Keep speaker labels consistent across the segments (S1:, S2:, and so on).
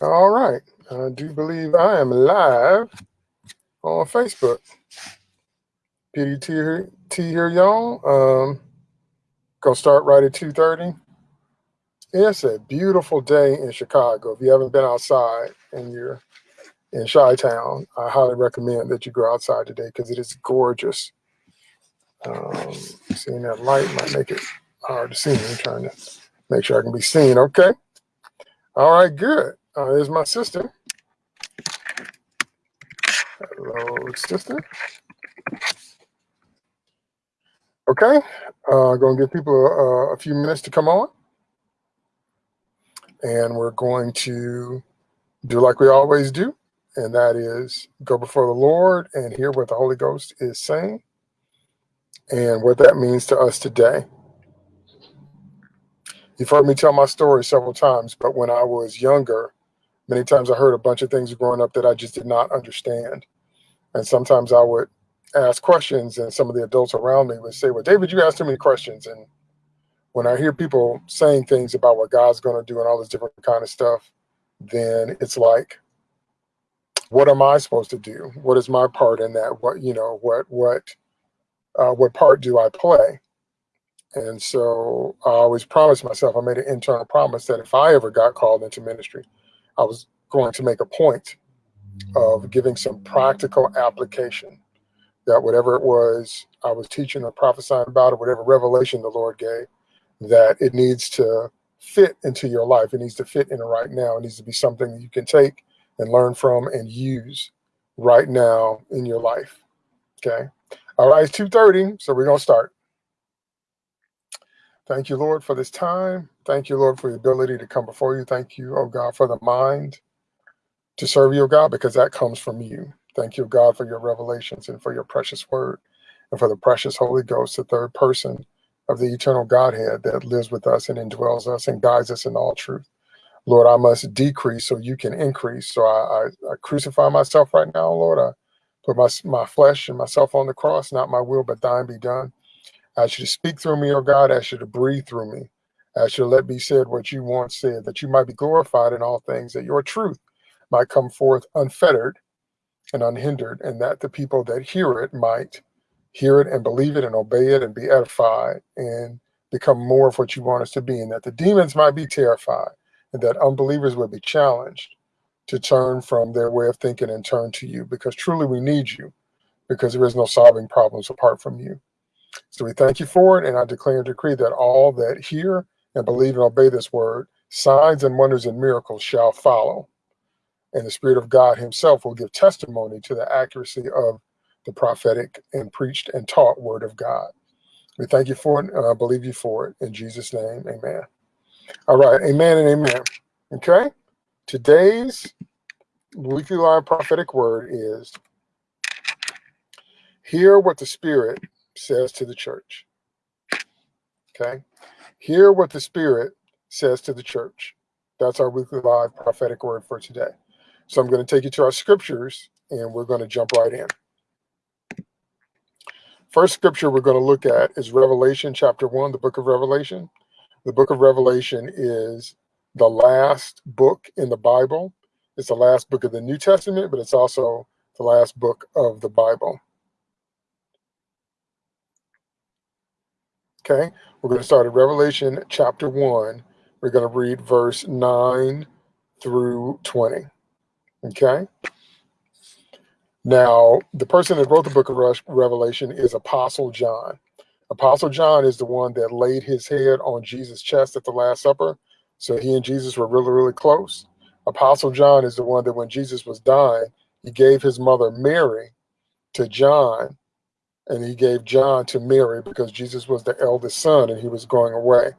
S1: All right. I do believe I am live on Facebook. PDT here, T here, y'all. Um, gonna start right at 2.30. It's a beautiful day in Chicago. If you haven't been outside and you're in Chi-Town, I highly recommend that you go outside today because it is gorgeous. Um, seeing that light might make it hard to see me. I'm trying to make sure I can be seen. Okay. All right, good. Uh, there's my sister. Hello, sister. Okay, uh, I'm going to give people a, a, few minutes to come on. And we're going to do like we always do, and that is go before the Lord and hear what the Holy Ghost is saying and what that means to us today. You've heard me tell my story several times, but when I was younger, many times I heard a bunch of things growing up that I just did not understand. And sometimes I would ask questions and some of the adults around me would say, well, David, you asked too many questions. And when I hear people saying things about what God's going to do and all this different kind of stuff, then it's like, what am I supposed to do? What is my part in that? What, you know, what, what, uh, what part do I play? And so I always promised myself, I made an internal promise that if I ever got called into ministry, I was going to make a point of giving some practical application that whatever it was I was teaching or prophesying about or whatever revelation the Lord gave, that it needs to fit into your life. It needs to fit in right now. It needs to be something that you can take and learn from and use right now in your life. Okay. All right, it's 2.30, so we're going to start. Thank you, Lord, for this time. Thank you, Lord, for the ability to come before you. Thank you, oh God, for the mind to serve you, oh God, because that comes from you. Thank you, God, for your revelations and for your precious word and for the precious Holy Ghost, the third person of the eternal Godhead that lives with us and indwells us and guides us in all truth. Lord, I must decrease so you can increase. So I, I, I crucify myself right now, Lord. I put my, my flesh and myself on the cross, not my will, but thine be done. Ask you to speak through me, O God. I ask you to breathe through me. I ask you to let be said what you want said, that you might be glorified in all things, that your truth might come forth unfettered and unhindered, and that the people that hear it might hear it and believe it and obey it and be edified and become more of what you want us to be, and that the demons might be terrified, and that unbelievers would be challenged to turn from their way of thinking and turn to you, because truly we need you, because there is no solving problems apart from you. So we thank you for it, and I declare and decree that all that hear and believe and obey this word, signs and wonders and miracles shall follow. And the Spirit of God himself will give testimony to the accuracy of the prophetic and preached and taught word of God. We thank you for it, and I believe you for it. In Jesus' name, amen. All right, amen and amen. Okay, today's weekly live prophetic word is hear what the Spirit says to the church. Okay. Hear what the Spirit says to the church. That's our weekly live prophetic word for today. So I'm going to take you to our scriptures and we're going to jump right in. First scripture we're going to look at is Revelation chapter 1, the book of Revelation. The book of Revelation is the last book in the Bible. It's the last book of the New Testament, but it's also the last book of the Bible. Okay, we're going to start at Revelation chapter 1. We're going to read verse 9 through 20. Okay. Now, the person that wrote the book of Revelation is Apostle John. Apostle John is the one that laid his head on Jesus' chest at the Last Supper. So he and Jesus were really, really close. Apostle John is the one that when Jesus was dying, he gave his mother Mary to John and he gave John to Mary because Jesus was the eldest son and he was going away.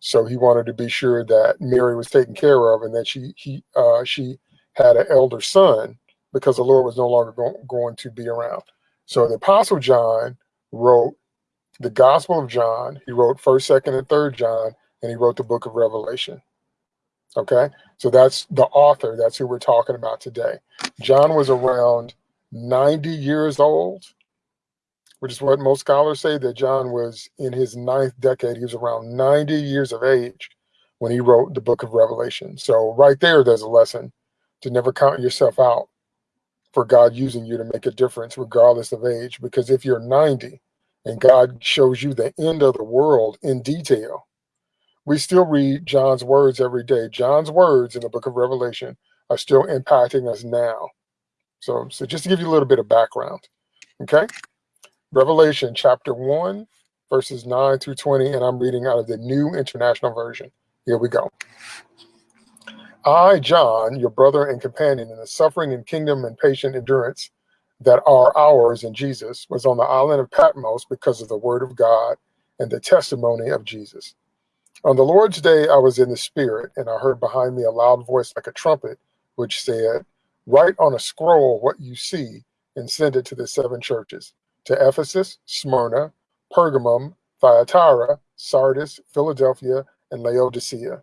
S1: So he wanted to be sure that Mary was taken care of and that she he uh, she had an elder son because the Lord was no longer go going to be around. So the Apostle John wrote the Gospel of John. He wrote First, Second, and Third John, and he wrote the Book of Revelation. Okay, so that's the author. That's who we're talking about today. John was around 90 years old which is what most scholars say that John was in his ninth decade. He was around 90 years of age when he wrote the book of Revelation. So right there, there's a lesson to never count yourself out for God using you to make a difference, regardless of age. Because if you're 90 and God shows you the end of the world in detail, we still read John's words every day. John's words in the book of Revelation are still impacting us now. So, so just to give you a little bit of background, okay? Revelation chapter 1, verses 9 through 20, and I'm reading out of the New International Version. Here we go. I, John, your brother and companion in the suffering and kingdom and patient endurance that are ours in Jesus, was on the island of Patmos because of the word of God and the testimony of Jesus. On the Lord's day, I was in the Spirit, and I heard behind me a loud voice like a trumpet, which said, Write on a scroll what you see and send it to the seven churches to Ephesus, Smyrna, Pergamum, Thyatira, Sardis, Philadelphia, and Laodicea.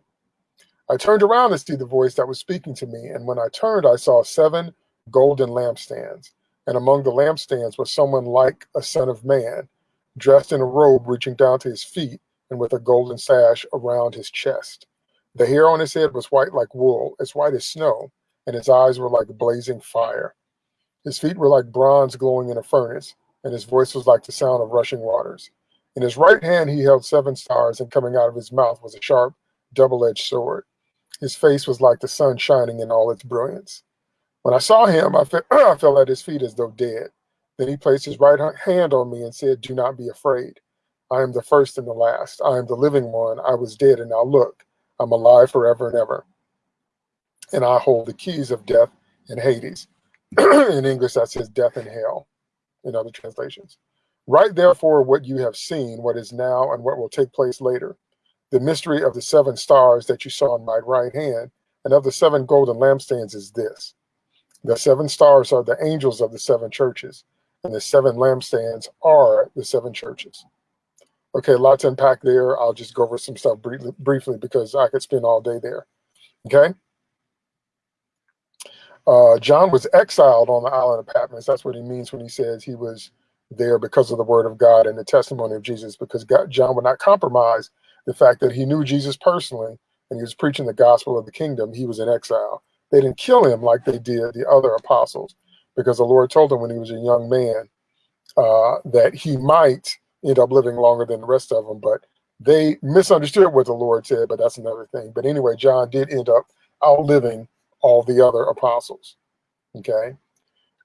S1: I turned around to see the voice that was speaking to me, and when I turned, I saw seven golden lampstands. And among the lampstands was someone like a son of man, dressed in a robe reaching down to his feet and with a golden sash around his chest. The hair on his head was white like wool, as white as snow, and his eyes were like blazing fire. His feet were like bronze glowing in a furnace, and his voice was like the sound of rushing waters. In his right hand he held seven stars, and coming out of his mouth was a sharp, double edged sword. His face was like the sun shining in all its brilliance. When I saw him, I, fe- I fell at his feet as though dead. Then he placed his right hand on me and said, Do not be afraid. I am the first and the last. I am the living one. I was dead, and now look, I'm alive forever and ever. And I hold the keys of death and Hades. in English, that says death and hell in other translations. Write therefore what you have seen, what is now, and what will take place later the mystery of the seven stars that you saw in my right hand and of the seven golden lampstands is this. The seven stars are the angels of the seven churches, and the seven lampstands are the seven churches. Okay, a lot to unpack there. I'll just go over some stuff briefly, briefly because I could spend all day there. Okay. Uh, John was exiled on the island of Patmos. That's what he means when he says he was there because of the word of God and the testimony of Jesus, because God, John would not compromise the fact that he knew Jesus personally and he was preaching the gospel of the kingdom, he was in exile. They didn't kill him like they did the other apostles because the Lord told him when he was a young man uh, that he might end up living longer than the rest of them. But they misunderstood what the Lord said, but that's another thing. But anyway, John did end up outliving all the other apostles. Okay.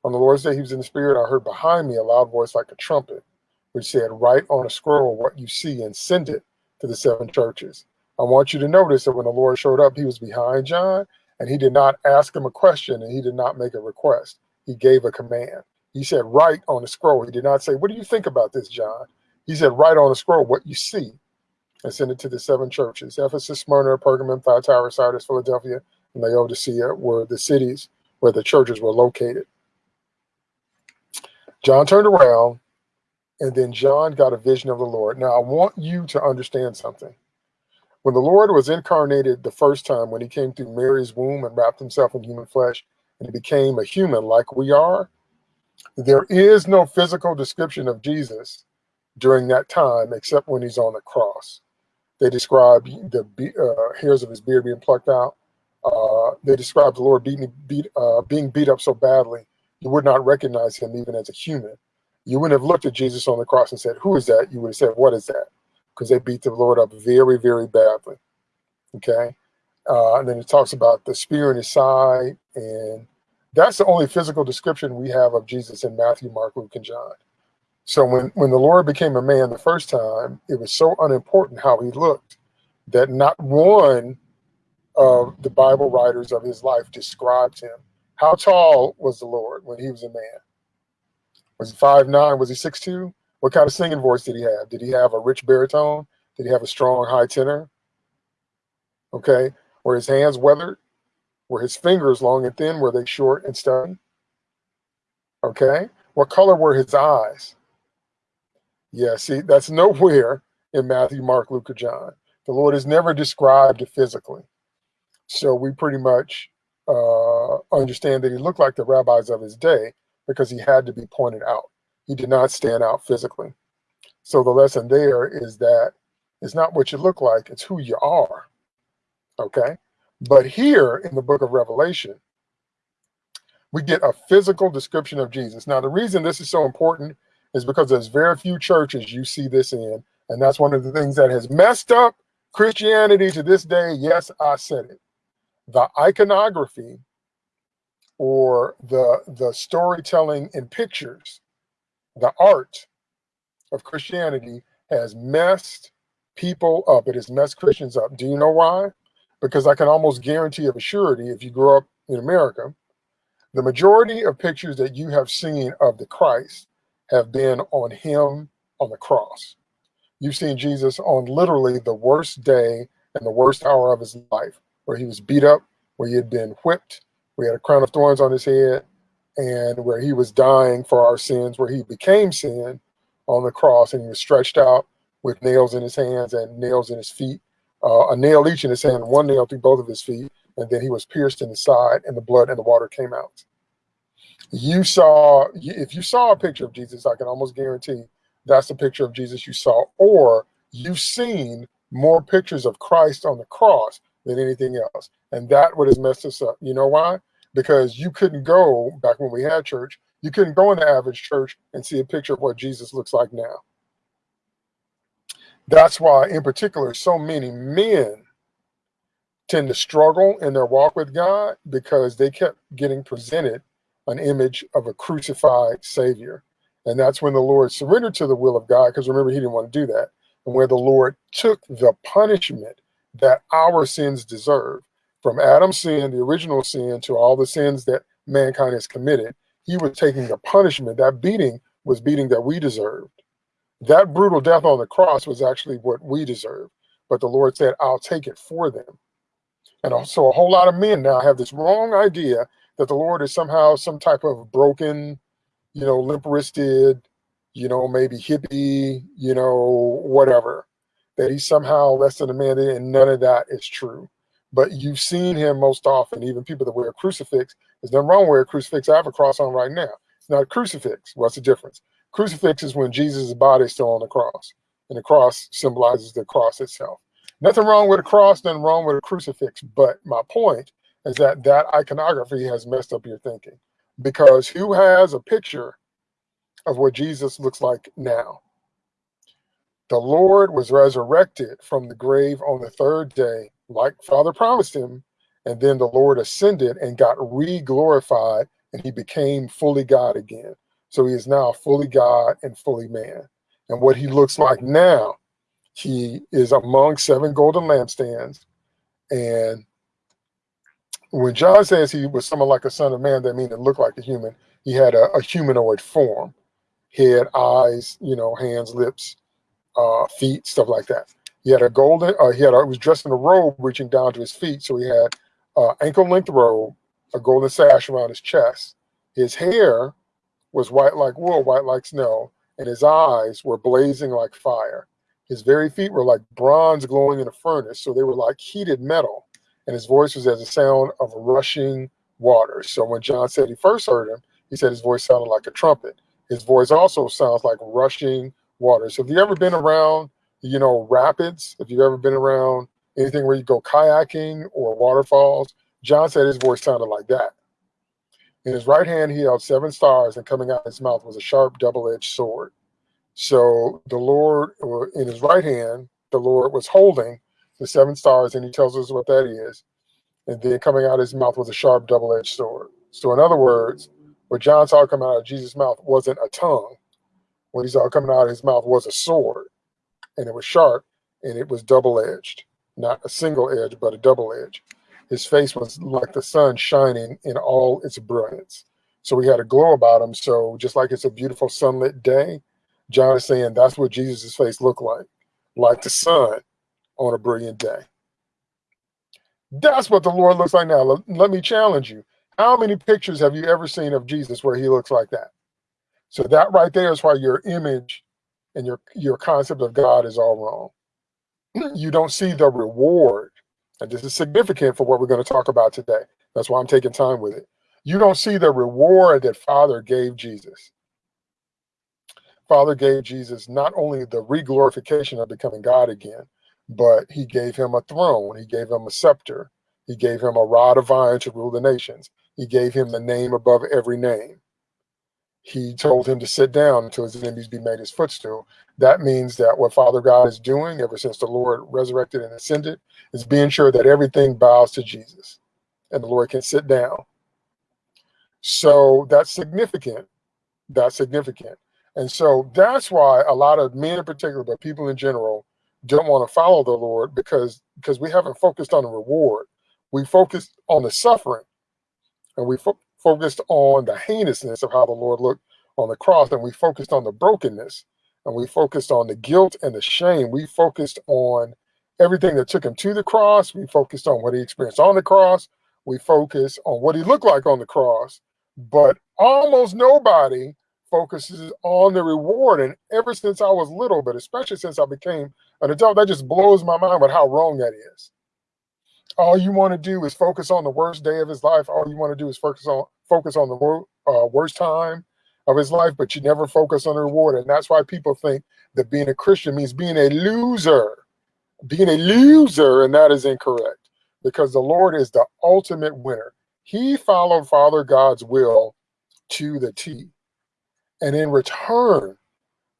S1: On the Lord's day, he was in the spirit. I heard behind me a loud voice like a trumpet, which said, Write on a scroll what you see and send it to the seven churches. I want you to notice that when the Lord showed up, he was behind John and he did not ask him a question and he did not make a request. He gave a command. He said, Write on a scroll. He did not say, What do you think about this, John? He said, Write on a scroll what you see and send it to the seven churches Ephesus, Smyrna, Pergamum, Thyatira, Sardis, Philadelphia, and Laodicea were the cities where the churches were located. John turned around and then John got a vision of the Lord. Now, I want you to understand something. When the Lord was incarnated the first time, when he came through Mary's womb and wrapped himself in human flesh, and he became a human like we are, there is no physical description of Jesus during that time except when he's on the cross. They describe the uh, hairs of his beard being plucked out. Uh, they describe the Lord being beat, uh, being beat up so badly you would not recognize him even as a human you wouldn't have looked at Jesus on the cross and said, Who is that? You would have said, What is that? Because they beat the Lord up very, very badly. Okay. Uh, and then it talks about the spear in his side. And that's the only physical description we have of Jesus in Matthew, Mark, Luke, and John. So when, when the Lord became a man the first time, it was so unimportant how he looked that not one of the Bible writers of his life described him. How tall was the Lord when he was a man? Was he five nine? Was he six two? What kind of singing voice did he have? Did he have a rich baritone? Did he have a strong high tenor? Okay. Were his hands weathered? Were his fingers long and thin? Were they short and stubby? Okay. What color were his eyes? Yeah, see, that's nowhere in Matthew, Mark, Luke, or John. The Lord is never described physically. So we pretty much uh, understand that he looked like the rabbis of his day, because he had to be pointed out. He did not stand out physically. So the lesson there is that it's not what you look like, it's who you are. Okay? But here in the book of Revelation, We get a physical description of Jesus. Now, the reason this is so important is because there's very few churches you see this in. And that's one of the things that has messed up Christianity to this day. Yes, I said it. The iconography or the, the storytelling in pictures, the art of Christianity has messed people up. It has messed Christians up. Do you know why? Because I can almost guarantee of a surety, if you grew up in America, the majority of pictures that you have seen of the Christ have been on him on the cross. You've seen Jesus on literally the worst day and the worst hour of his life, where he was beat up, where he had been whipped, where he had a crown of thorns on his head, and where he was dying for our sins, where he became sin on the cross, and he was stretched out with nails in his hands and nails in his feet, uh, a nail each in his hand, one nail through both of his feet, and then he was pierced in the side, and the blood and the water came out. You saw, if you saw a picture of Jesus, I can almost guarantee that's the picture of Jesus you saw, or you've seen more pictures of Christ on the cross than anything else. And that what has messed us up. You know why? Because you couldn't go back when we had church, you couldn't go in the average church and see a picture of what Jesus looks like now. That's why, in particular, so many men tend to struggle in their walk with God because they kept getting presented an image of a crucified Savior. And that's when the Lord surrendered to the will of God, because remember, he didn't want to do that. And where the Lord took the punishment that our sins deserve, from Adam's sin, the original sin, to all the sins that mankind has committed, he was taking the punishment. That beating was beating that we deserved. That brutal death on the cross was actually what we deserved. But the Lord said, I'll take it for them. And also a whole lot of men now have this wrong idea that the Lord is somehow some type of broken, you know, limp wristed, you know, maybe hippie, you know, whatever, that he's somehow less than a man, and none of that is true. But you've seen him most often, even people that wear a crucifix. There's nothing wrong with a crucifix. I have a cross on right now. It's not a crucifix. What's the difference? Crucifix is when Jesus' body is still on the cross, and the cross symbolizes the cross itself. Nothing wrong with a cross, nothing wrong with a crucifix. But my point is that that iconography has messed up your thinking because who has a picture of what Jesus looks like now? The Lord was resurrected from the grave on the third day, like Father promised him, and then the Lord ascended and got re-glorified and he became fully God again. So he is now fully God and fully man. And what he looks like now, he is among seven golden lampstands and when John says he was someone like a son of man, that means it looked like a human. He had a, a humanoid form, head, eyes, you know, hands, lips, uh, feet, stuff like that. He had a golden, uh, he had, a, he was dressed in a robe reaching down to his feet. So he had uh, ankle length robe, a golden sash around his chest. His hair was white like wool, white like snow, and his eyes were blazing like fire. His very feet were like bronze glowing in a furnace, so they were like heated metal and his voice was as a sound of rushing water. So when John said he first heard him, he said his voice sounded like a trumpet. His voice also sounds like rushing water. So if you've ever been around, you know, rapids, if you've ever been around anything where you go kayaking or waterfalls, John said his voice sounded like that. In his right hand, he held seven stars, and coming out of his mouth was a sharp double-edged sword. So the Lord, in his right hand, the Lord was holding the seven stars, and he tells us what that is. And then coming out of his mouth was a sharp double-edged sword. So in other words, what John saw coming out of Jesus' mouth wasn't a tongue. What he saw coming out of his mouth was a sword, and it was sharp, and it was double-edged. Not a single edge, but a double edge. His face was like the sun shining in all its brilliance. So he had a glow about him. So just like it's a beautiful sunlit day, John is saying that's what Jesus' face looked like, like the sun on a brilliant day. That's what the Lord looks like now. Let me challenge you. How many pictures have you ever seen of Jesus where he looks like that? So that right there is why your image and your, your concept of God is all wrong. You don't see the reward. And this is significant for what we're going to talk about today. That's why I'm taking time with it. You don't see the reward that Father gave Jesus. Father gave Jesus not only the reglorification of becoming God again, but he gave him a throne. He gave him a scepter. He gave him a rod of iron to rule the nations. He gave him the name above every name. He told him to sit down until his enemies be made his footstool. That means that what Father God is doing ever since the Lord resurrected and ascended is being sure that everything bows to Jesus and the Lord can sit down. So that's significant. That's significant. And so that's why a lot of men in particular, but people in general, don't want to follow the Lord because because we haven't focused on the reward. We focused on the suffering, and we fo focused on the heinousness of how the Lord looked on the cross, and we focused on the brokenness, and we focused on the guilt and the shame. We focused on everything that took him to the cross. We focused on what he experienced on the cross. We focused on what he looked like on the cross. But almost nobody focuses on the reward. And ever since I was little, but especially since I became an adult, that just blows my mind with how wrong that is. All you want to do is focus on the worst day of his life. All you want to do is focus on focus on the uh, worst time of his life, but you never focus on the reward. And that's why people think that being a Christian means being a loser, being a loser, and that is incorrect because the Lord is the ultimate winner. He followed Father God's will to the T. And in return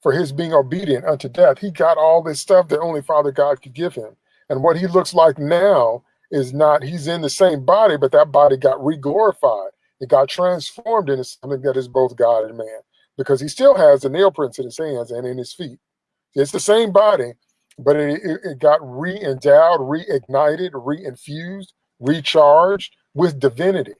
S1: for his being obedient unto death, he got all this stuff that only Father God could give him. And what he looks like now is not, he's in the same body, but that body got re-glorified. It got transformed into something that is both God and man because he still has the nail prints in his hands and in his feet. It's the same body, but it, it, it got re-endowed, reignited, re-infused, recharged with divinity.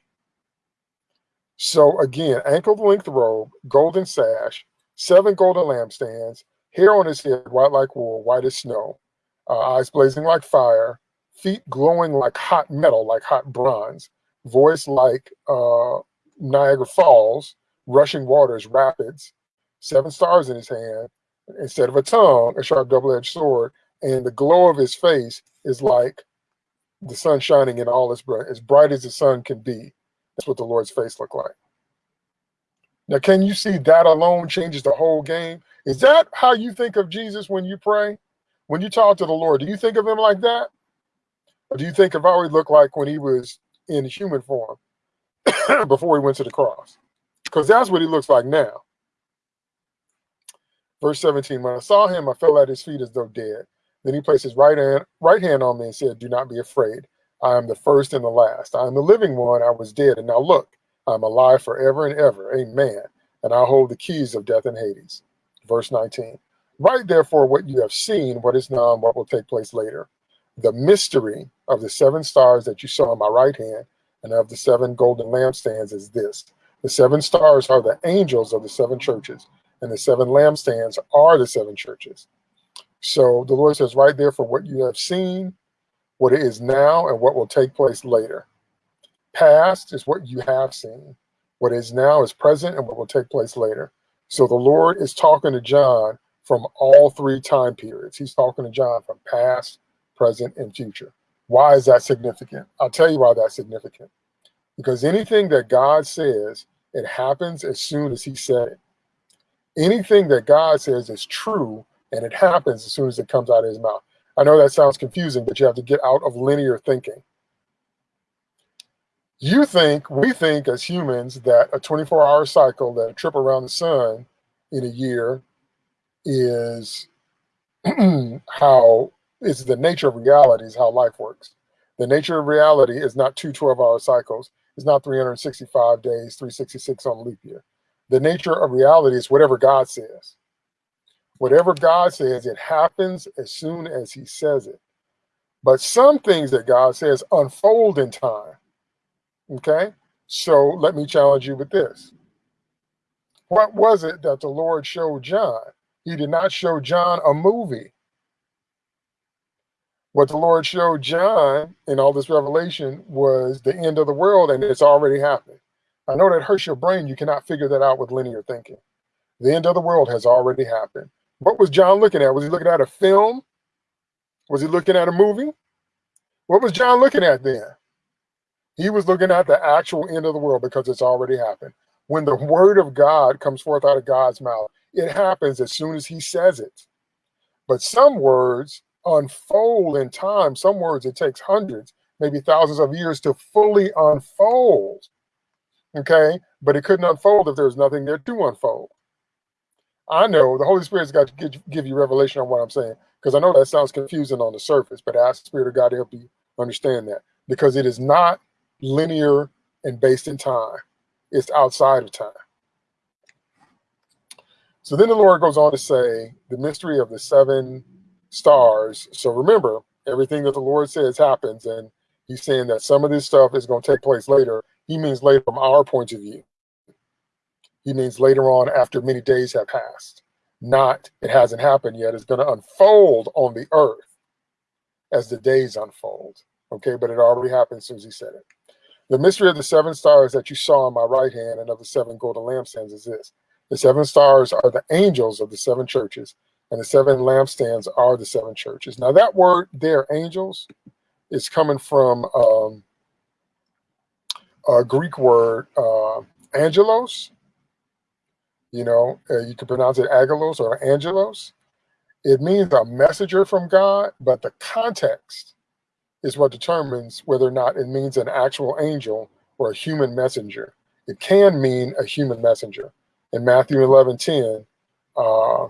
S1: So again, ankle length robe, golden sash, seven golden lampstands, hair on his head, white like wool, white as snow, uh, eyes blazing like fire, feet glowing like hot metal, like hot bronze, voice like uh, Niagara Falls, rushing waters, rapids, seven stars in his hand, instead of a tongue, a sharp double-edged sword, and the glow of his face is like the sun shining in all its bright, as bright as the sun can be. That's what the Lord's face looked like. Now, can you see that alone changes the whole game? Is that how you think of Jesus when you pray? When you talk to the Lord, do you think of him like that? Or do you think of how he looked like when he was in human form before he went to the cross? Because that's what he looks like now. Verse 17, when I saw him, I fell at his feet as though dead. Then he placed his right hand, right hand on me and said, do not be afraid. I am the first and the last. I am the living one. I was dead, and now look, I am alive forever and ever. Amen. And I hold the keys of death and Hades. Verse 19. Write therefore what you have seen, what is now, and what will take place later. The mystery of the seven stars that you saw in my right hand and of the seven golden lampstands is this. The seven stars are the angels of the seven churches, and the seven lampstands are the seven churches. So the Lord says, right there for what you have seen, what it is now and what will take place later. Past is what you have seen. What is now is present and what will take place later. So the Lord is talking to John from all three time periods. He's talking to John from past, present, and future. Why is that significant? I'll tell you why that's significant. Because anything that God says, it happens as soon as he said it. Anything that God says is true and it happens as soon as it comes out of his mouth. I know that sounds confusing, but you have to get out of linear thinking. You think, we think as humans that a 24 hour cycle, that a trip around the sun in a year is how is the nature of reality is how life works. The nature of reality is not two 12 hour cycles. It's not 365 days, 366 on leap year. The nature of reality is whatever God says. Whatever God says, it happens as soon as he says it. But some things that God says unfold in time. Okay? So let me challenge you with this. What was it that the Lord showed John? He did not show John a movie. What the Lord showed John in all this revelation was the end of the world, and it's already happened. I know that hurts your brain. You cannot figure that out with linear thinking. The end of the world has already happened. What was John looking at? Was he looking at a film? Was he looking at a movie? What was John looking at then? He was looking at the actual end of the world because it's already happened. When the word of God comes forth out of God's mouth, it happens as soon as he says it. But some words unfold in time. Some words it takes hundreds, maybe thousands of years to fully unfold. Okay, but it couldn't unfold if there was nothing there to unfold. I know the Holy Spirit's got to give you revelation on what I'm saying because I know that sounds confusing on the surface, but ask the Spirit of God to help you understand that because it is not linear and based in time, it's outside of time. So then the Lord goes on to say the mystery of the seven stars. So remember, everything that the Lord says happens, and He's saying that some of this stuff is going to take place later. He means later from our point of view. He means later on after many days have passed. Not it hasn't happened yet. It's going to unfold on the earth as the days unfold. Okay, but it already happened as he said it. The mystery of the seven stars that you saw on my right hand and of the seven golden lampstands is this. The seven stars are the angels of the seven churches, and the seven lampstands are the seven churches. Now, that word there, angels, is coming from um, a Greek word, uh, angelos. You know, uh, you can pronounce it agelos or angelos. It means a messenger from God, but the context is what determines whether or not it means an actual angel or a human messenger. It can mean a human messenger. In Matthew 11 10, uh,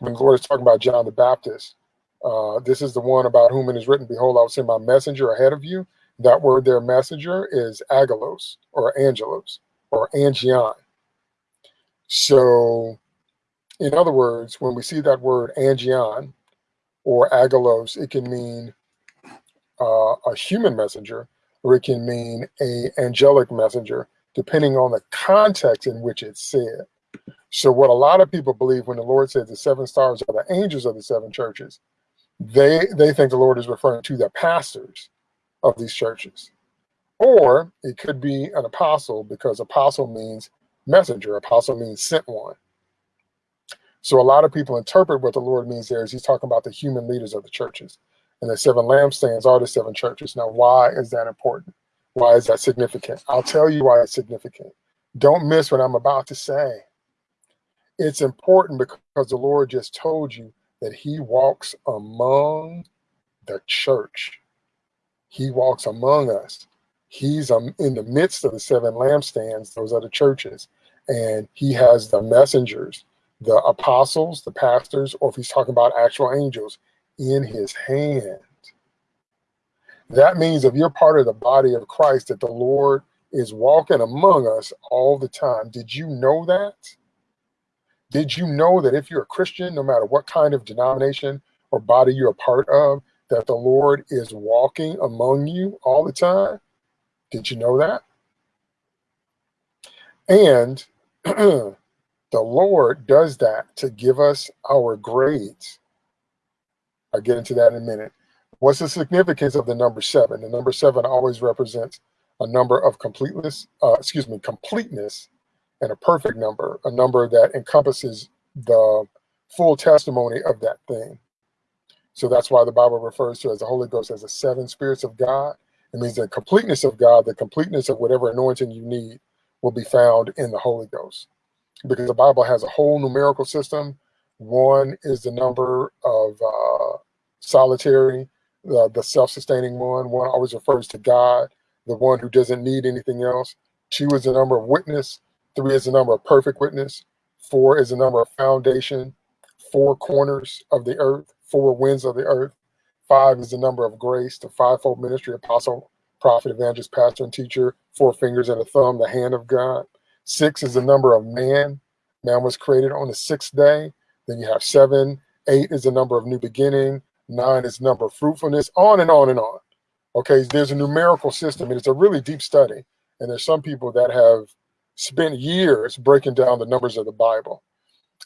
S1: when the Lord is talking about John the Baptist, uh, this is the one about whom it is written, Behold, I will send my messenger ahead of you. That word there, messenger, is agelos or angelos or angion. So, in other words, when we see that word angion or agelos, it can mean uh, a human messenger or it can mean a angelic messenger, depending on the context in which it's said. So, what a lot of people believe when the Lord says the seven stars are the angels of the seven churches, they they think the Lord is referring to the pastors of these churches. Or it could be an apostle because apostle means messenger, apostle means sent one. So a lot of people interpret what the Lord means there is he's talking about the human leaders of the churches. And the seven lampstands are the seven churches. Now, why is that important? Why is that significant? I'll tell you why it's significant. Don't miss what I'm about to say. It's important because the Lord just told you that he walks among the church. He walks among us. He's um, in the midst of the seven lampstands, those are the churches, and he has the messengers, the apostles, the pastors, or if he's talking about actual angels, in his hand. That means if you're part of the body of Christ, that the Lord is walking among us all the time. Did you know that? Did you know that if you're a Christian, no matter what kind of denomination or body you're a part of, that the Lord is walking among you all the time? Did you know that? And the Lord does that to give us our grades. I'll get into that in a minute. What's the significance of the number seven? The number seven always represents a number of completeness, uh, excuse me, completeness and a perfect number, a number that encompasses the full testimony of that thing. So that's why the Bible refers to as the Holy Ghost as the seven spirits of God. It means the completeness of God, the completeness of whatever anointing you need will be found in the Holy Ghost. Because the Bible has a whole numerical system. One is the number of uh, solitary, the, the self-sustaining one. One always refers to God, the one who doesn't need anything else. Two is the number of witness. Three is the number of perfect witness. Four is the number of foundation. Four corners of the earth. Four winds of the earth. Five is the number of grace, the fivefold ministry, apostle, prophet, evangelist, pastor, and teacher. Four fingers and a thumb, the hand of God. Six is the number of man. Man was created on the sixth day. Then you have seven. Eight is the number of new beginning. Nine is number of fruitfulness, on and on and on. Okay, there's a numerical system, and it's a really deep study. And there's some people that have spent years breaking down the numbers of the Bible.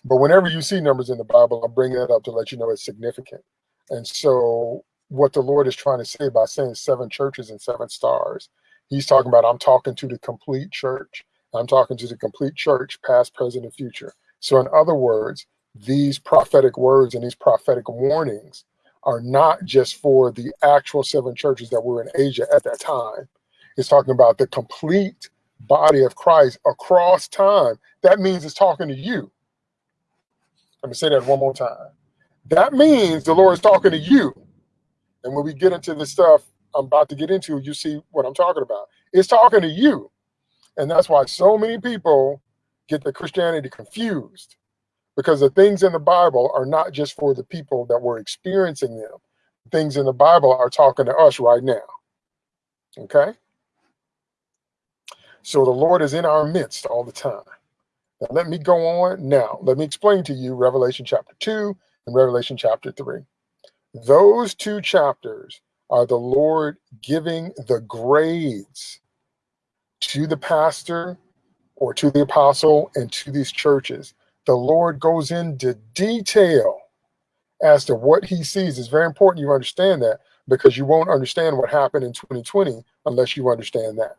S1: But whenever you see numbers in the Bible, I'll bring that up to let you know it's significant. And so, what the Lord is trying to say by saying seven churches and seven stars, He's talking about I'm talking to the complete church. I'm talking to the complete church, past, present, and future. So, in other words, these prophetic words and these prophetic warnings are not just for the actual seven churches that were in Asia at that time. It's talking about the complete body of Christ across time. That means it's talking to you. Let me say that one more time. That means the Lord is talking to you. And when we get into the stuff I'm about to get into, you see what I'm talking about. It's talking to you. And that's why so many people get the Christianity confused because the things in the Bible are not just for the people that were experiencing them. Things in the Bible are talking to us right now. Okay? So the Lord is in our midst all the time. Now, let me go on now. Let me explain to you Revelation chapter 2 and Revelation chapter 3. Those two chapters are the Lord giving the grades to the pastor or to the apostle and to these churches. The Lord goes into detail as to what he sees. It's very important you understand that because you won't understand what happened in 2020 unless you understand that.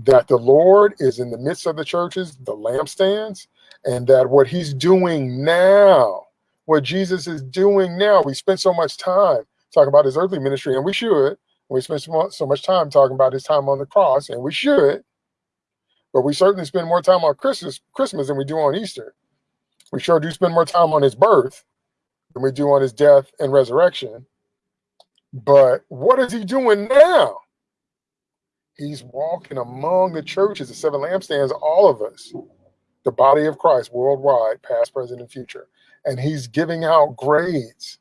S1: That the Lord is in the midst of the churches, the lampstands, and that what he's doing now, what Jesus is doing now, we spent so much time talking about his earthly ministry, and we should. We spend so much time talking about his time on the cross, and we should. But we certainly spend more time on Christmas, Christmas than we do on Easter. We sure do spend more time on his birth than we do on his death and resurrection. But what is he doing now? He's walking among the churches, the seven lampstands, all of us, the body of Christ worldwide, past, present, and future. And he's giving out grades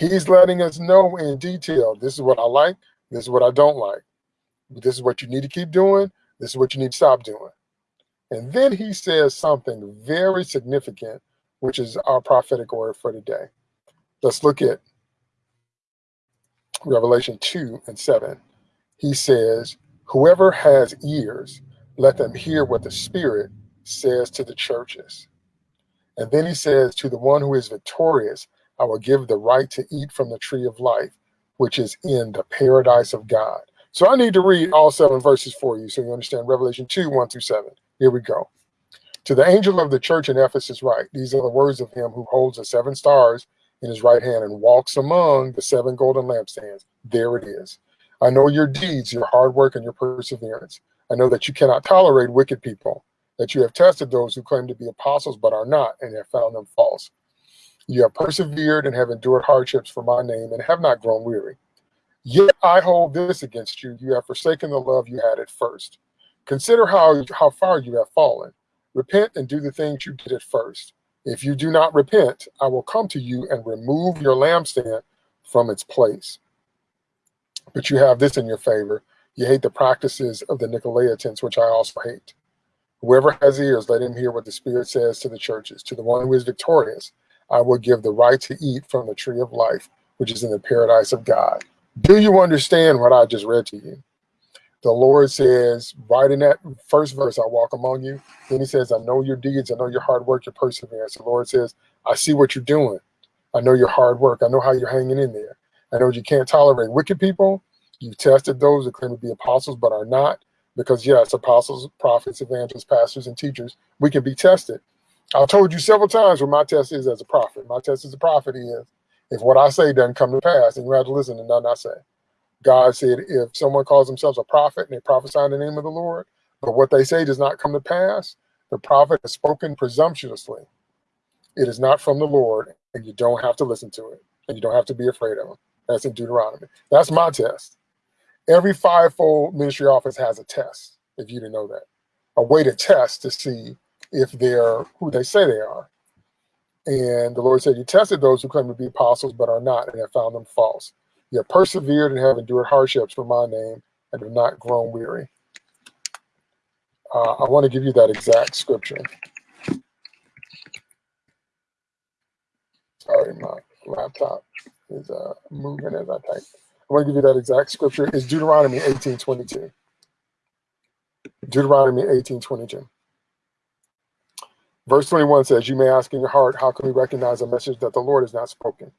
S1: He's letting us know in detail, this is what I like, this is what I don't like. This is what you need to keep doing, this is what you need to stop doing. And then he says something very significant, which is our prophetic word for today. Let's look at Revelation 2 and 7. He says, Whoever has ears, let them hear what the Spirit says to the churches. And then he says, To the one who is victorious, I will give the right to eat from the tree of life, which is in the paradise of God. So I need to read all seven verses for you so you understand Revelation 2, 1 through 7. Here we go. To the angel of the church in Ephesus write, These are the words of him who holds the seven stars in his right hand and walks among the seven golden lampstands. There it is. I know your deeds, your hard work, and your perseverance. I know that you cannot tolerate wicked people, that you have tested those who claim to be apostles but are not, and have found them false. You have persevered and have endured hardships for my name and have not grown weary. Yet I hold this against you. You have forsaken the love you had at first. Consider how, how far you have fallen. Repent and do the things you did at first. If you do not repent, I will come to you and remove your lampstand from its place. But you have this in your favor. You hate the practices of the Nicolaitans, which I also hate. Whoever has ears, let him hear what the Spirit says to the churches. To the one who is victorious, I will give the right to eat from the tree of life, which is in the paradise of God. Do you understand what I just read to you? The Lord says, right in that first verse, I walk among you. Then he says, I know your deeds. I know your hard work, your perseverance. The Lord says, I see what you're doing. I know your hard work. I know how you're hanging in there. I know you can't tolerate wicked people. You've tested those who claim to be apostles but are not. Because yes, apostles, prophets, evangelists, pastors, and teachers, we can be tested. I've told you several times what my test is as a prophet. My test as a prophet is if what I say doesn't come to pass, then you have to listen to nothing I say. God said, if someone calls themselves a prophet and they prophesy in the name of the Lord, but what they say does not come to pass, the prophet has spoken presumptuously. It is not from the Lord, and you don't have to listen to it, and you don't have to be afraid of him. That's in Deuteronomy. That's my test. Every fivefold ministry office has a test, if you didn't know that, a way to test to see if they're who they say they are. And the Lord said, You tested those who claim to be apostles but are not, and have found them false. You have persevered and have endured hardships for my name and have not grown weary. Uh, I want to give you that exact scripture. Sorry, my laptop is uh, moving as I type. I want to give you that exact scripture. It's Deuteronomy 18:22. Deuteronomy 18:22. Verse 21 says, You may ask in your heart, How can we recognize a message that the Lord has not spoken?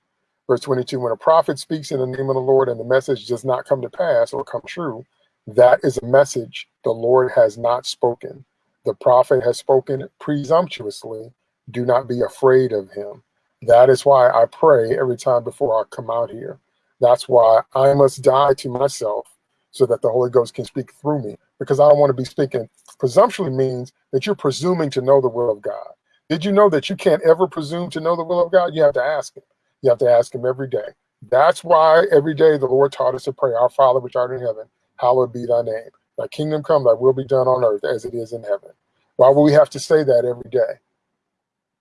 S1: Verse 22 When a prophet speaks in the name of the Lord and the message does not come to pass or come true, that is a message the Lord has not spoken. The prophet has spoken presumptuously. Do not be afraid of him. That is why I pray every time before I come out here. That's why I must die to myself so that the Holy Ghost can speak through me because I don't want to be speaking. Presumptually means that you're presuming to know the will of God. Did you know that you can't ever presume to know the will of God? You have to ask him. You have to ask him every day. That's why every day the Lord taught us to pray, Our Father which art in heaven, hallowed be thy name. Thy kingdom come, thy will be done on earth as it is in heaven. Why would we have to say that every day?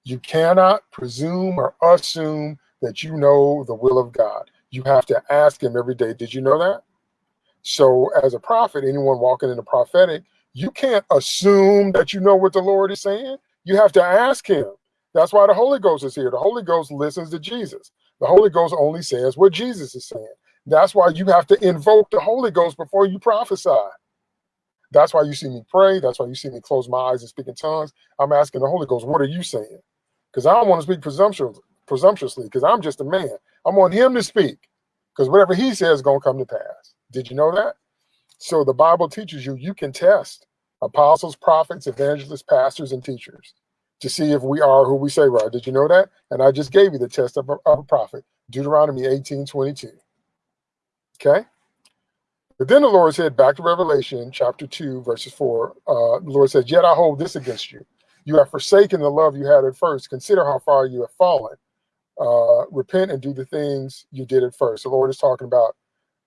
S1: You cannot presume or assume that you know the will of God. You have to ask him every day, did you know that? So as a prophet, anyone walking in the prophetic, you can't assume that you know what the Lord is saying. You have to ask him. That's why the Holy Ghost is here. The Holy Ghost listens to Jesus. The Holy Ghost only says what Jesus is saying. That's why you have to invoke the Holy Ghost before you prophesy. That's why you see me pray. That's why you see me close my eyes and speak in tongues. I'm asking the Holy Ghost, what are you saying? Because I don't want to speak presumptuously, presumptuously, because I'm just a man. I want him to speak, because whatever he says is going to come to pass. Did you know that? So the Bible teaches you you can test apostles, prophets, evangelists, pastors, and teachers to see if we are who we say we are. Did you know that? And I just gave you the test of a, of a prophet, Deuteronomy 18, 22. Okay? But then the Lord said, back to Revelation chapter 2, verses 4, uh, the Lord says, Yet I hold this against you. You have forsaken the love you had at first. Consider how far you have fallen. Uh, repent and do the things you did at first. The Lord is talking about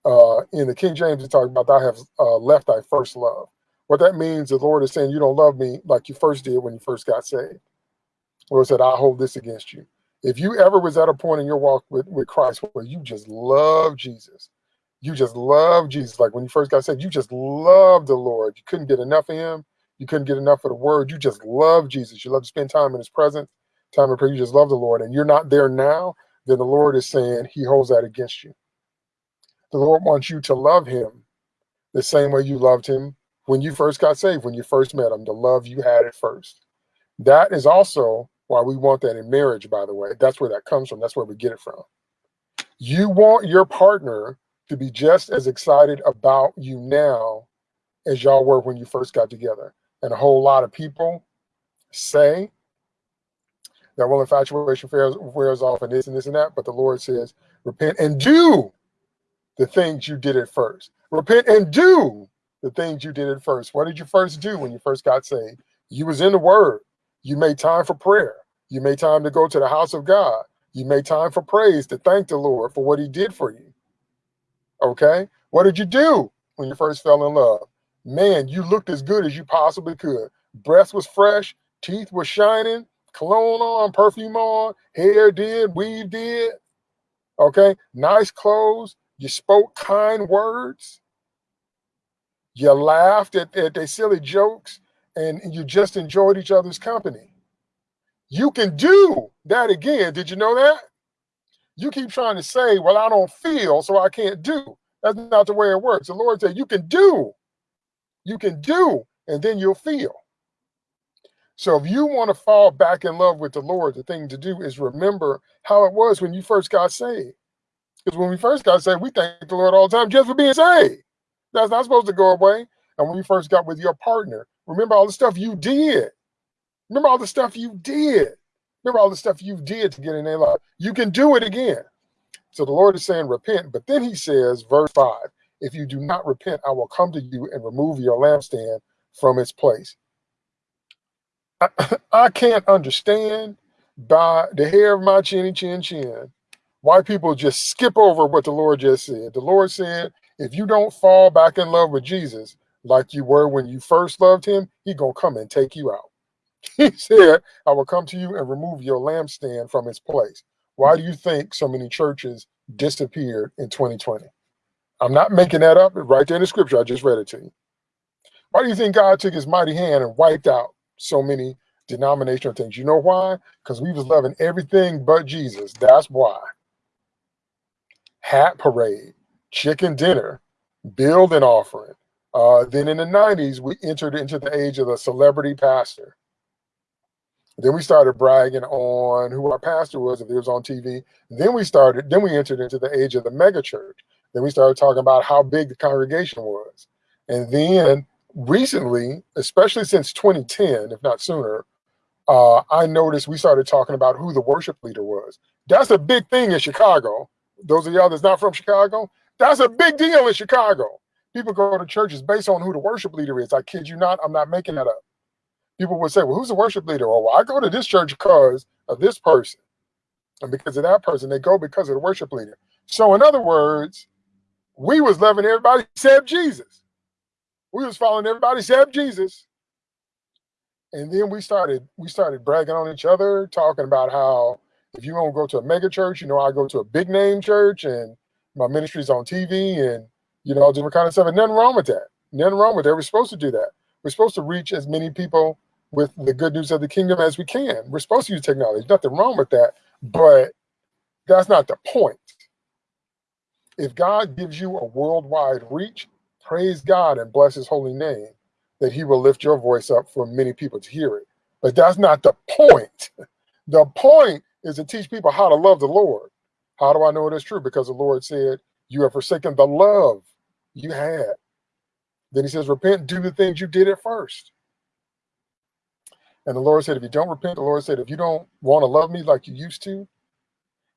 S1: uh, in the King James, he's talking about I have uh, left thy first love. What that means, the Lord is saying you don't love me like you first did when you first got saved. The Lord said, I hold this against you. If you ever was at a point in your walk with, with Christ where you just love Jesus, you just love Jesus. Like when you first got saved, you just loved the Lord. You couldn't get enough of him. You couldn't get enough of the word. You just love Jesus. You love to spend time in his presence, time of prayer. You just love the Lord. And you're not there now, then the Lord is saying he holds that against you. The Lord wants you to love him the same way you loved him when you first got saved, when you first met him, the love you had at first. That is also why we want that in marriage, by the way. That's where that comes from. That's where we get it from. You want your partner to be just as excited about you now as y'all were when you first got together. And a whole lot of people say that, well, infatuation wears, wears off and this and this and that. But the Lord says, repent and do the things you did at first. Repent and do the things you did at first. What did you first do when you first got saved? You was in the word. You made time for prayer. You made time to go to the house of God. You made time for praise to thank the Lord for what he did for you. Okay? What did you do when you first fell in love? Man, you looked as good as you possibly could. Breath was fresh, teeth were shining, cologne on, perfume on, hair did, weave did. Okay? Nice clothes, you spoke kind words. You laughed at, at their silly jokes and you just enjoyed each other's company. You can do that again. Did you know that? You keep trying to say, well, I don't feel, so I can't do. That's not the way it works. The Lord said, you can do. You can do, and then you'll feel. So if you want to fall back in love with the Lord, the thing to do is remember how it was when you first got saved. Because when we first got saved, we thank the Lord all the time just for being saved. That's not supposed to go away. And when you first got with your partner, remember all the stuff you did. Remember all the stuff you did. Remember all the stuff you did to get in their life. You can do it again. So the Lord is saying, repent. But then he says, verse 5 if you do not repent, I will come to you and remove your lampstand from its place. I, I can't understand by the hair of my chinny chin chin why people just skip over what the Lord just said. The Lord said, if you don't fall back in love with Jesus like you were when you first loved him, he gonna come and take you out. He said, I will come to you and remove your lampstand from its place. Why do you think so many churches disappeared in 2020? I'm not making that up. Right there in the scripture, I just read it to you. Why do you think God took his mighty hand and wiped out so many denominational things? You know why? Because we was loving everything but Jesus. That's why hat parade, chicken dinner, building offering. Uh, then in the 90s, we entered into the age of the celebrity pastor. Then we started bragging on who our pastor was if he was on TV. Then we started, then we entered into the age of the mega church. Then we started talking about how big the congregation was. And then recently, especially since 2010, if not sooner, uh, I noticed we started talking about who the worship leader was. That's a big thing in Chicago those of y'all that's not from Chicago, that's a big deal in Chicago. People go to churches based on who the worship leader is. I kid you not, I'm not making that up. People would say, well, who's the worship leader? Oh, well, I go to this church because of this person. And because of that person, they go because of the worship leader. So in other words, we was loving everybody except Jesus. We was following everybody except Jesus. And then we started we started bragging on each other, talking about how if you to go to a mega church, you know, I go to a big name church and my ministry's on TV and you know, all different kind of stuff. And nothing wrong with that. Nothing wrong with that. We're supposed to do that. We're supposed to reach as many people with the good news of the kingdom as we can. We're supposed to use technology. There's Nothing wrong with that. But that's not the point. If God gives you a worldwide reach, praise God and bless his holy name that he will lift your voice up for many people to hear it. But that's not the point. The point is to teach people how to love the Lord. How do I know it is true? Because the Lord said, You have forsaken the love you had. Then he says, Repent, do the things you did at first. And the Lord said, If you don't repent, the Lord said, If you don't want to love me like you used to,